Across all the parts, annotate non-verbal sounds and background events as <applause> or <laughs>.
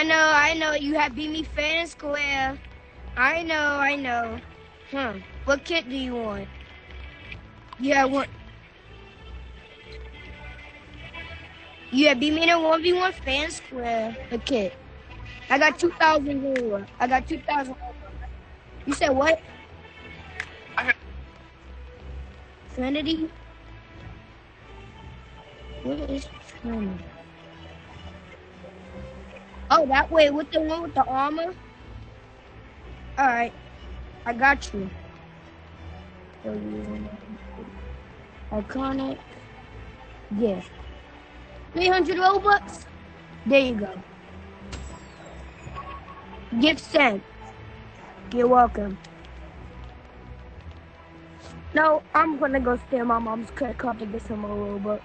I know, I know. You have beat me fair and square. I know, I know. Huh. What kit do you want? Yeah, what? Yeah, beat me in a 1v1 fan square. A kit. I got 2,000 more. I got 2,000. You said what? Trinity? What is Trinity? Oh, that way with the one with the armor? Alright. I got you. Iconic. Yeah. 300 Robux? There you go. Gift sent. You're welcome. No, I'm gonna go steal my mom's credit card to get some more Robux.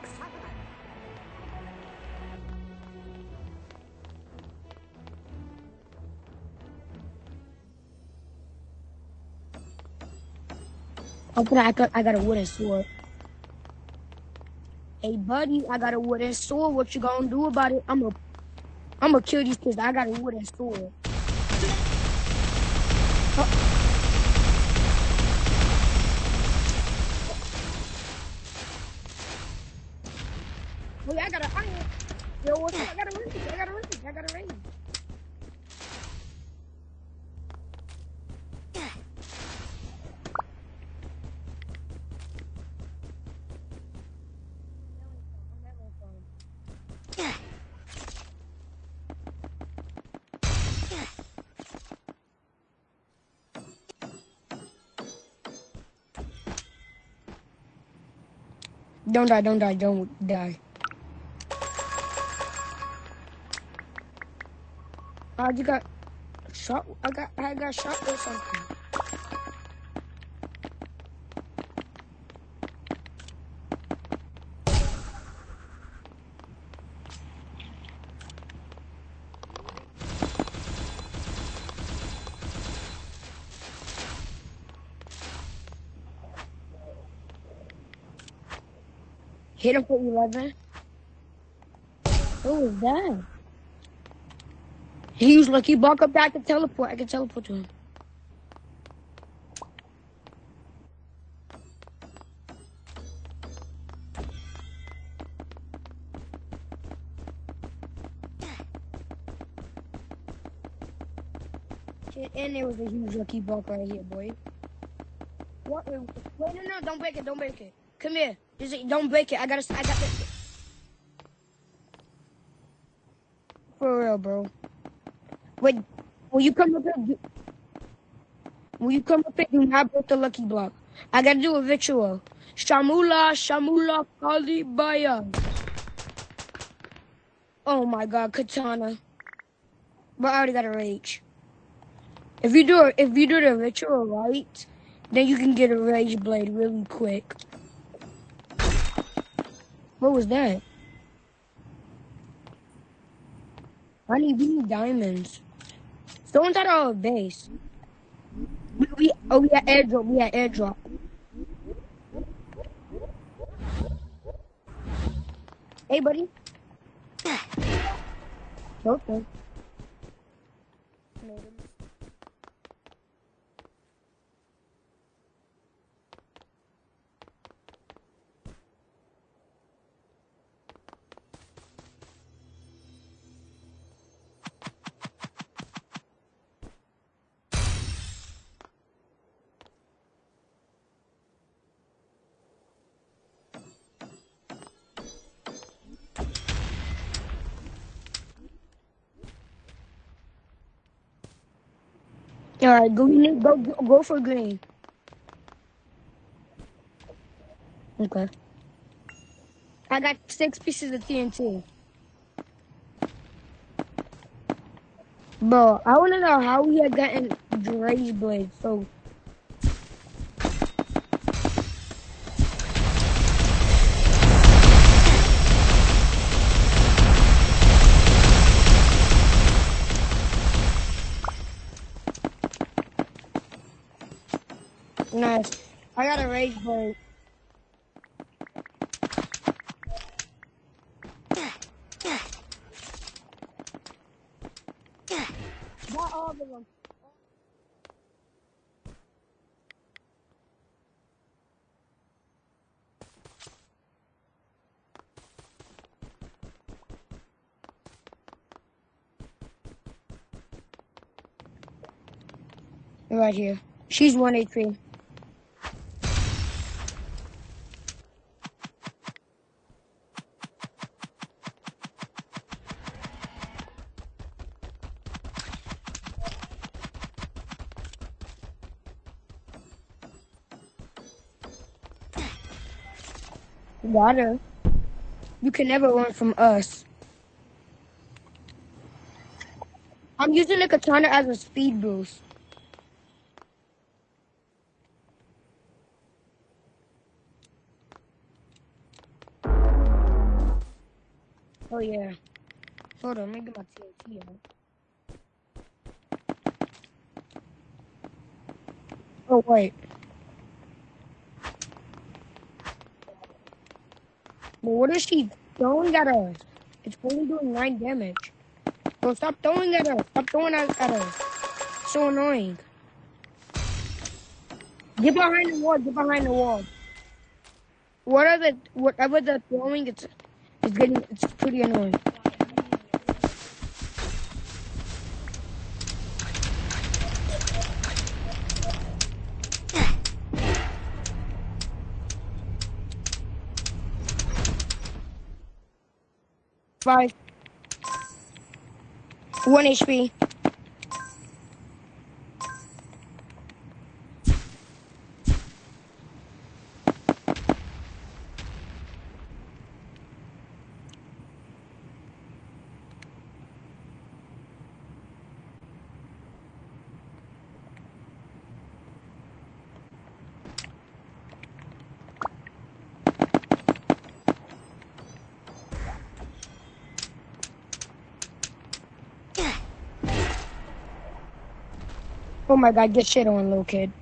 Okay, I got, I got a wooden sword. Hey, buddy, I got a wooden sword. What you gonna do about it? I'm gonna, I'm gonna kill these kids. I got a wooden sword. Oh. Yeah, I got a iron. Yo, what's up? I got a ring. I got a ring. I got a ring. Don't die, don't die, don't die. I just got shot. I got I got shot or something. Hit him for 11. What was that? He used lucky block up back to teleport. I can teleport to him. And there was a huge lucky block right here, boy. What? Wait, no, no, don't break it, don't break it. Come here. Just, don't break it. I gotta, I got this. For real, bro. Wait, will you come up here? Will you come up here? Do not break the lucky block. I gotta do a ritual. Shamula, Shamula, Kalibaya. Oh my god, katana. But I already got a rage. If you do if you do the ritual right, then you can get a rage blade really quick. What was that? I need, we need diamonds. Someone's at our base. We, we, oh, we had airdrop. We had airdrop. Hey, buddy. <laughs> Okay. All right, go go go for green. Okay. I got six pieces of TNT. Bro, I want to know how we had gotten Dre's blade so Nice. I got a rage blade. got all of them. Right here. She's one HP. Water. You can never run from us. I'm using the katana as a speed boost. Oh yeah. Hold on, let me get my TNT out. Oh wait. What is she throwing at us? It's only doing nine damage. Bro, stop throwing at us. Stop throwing at us. So annoying. Get behind the wall. Get behind the wall. What are the whatever they're throwing? It's it's getting it's pretty annoying. Five. One HP. Oh my god, get shit on, little kid.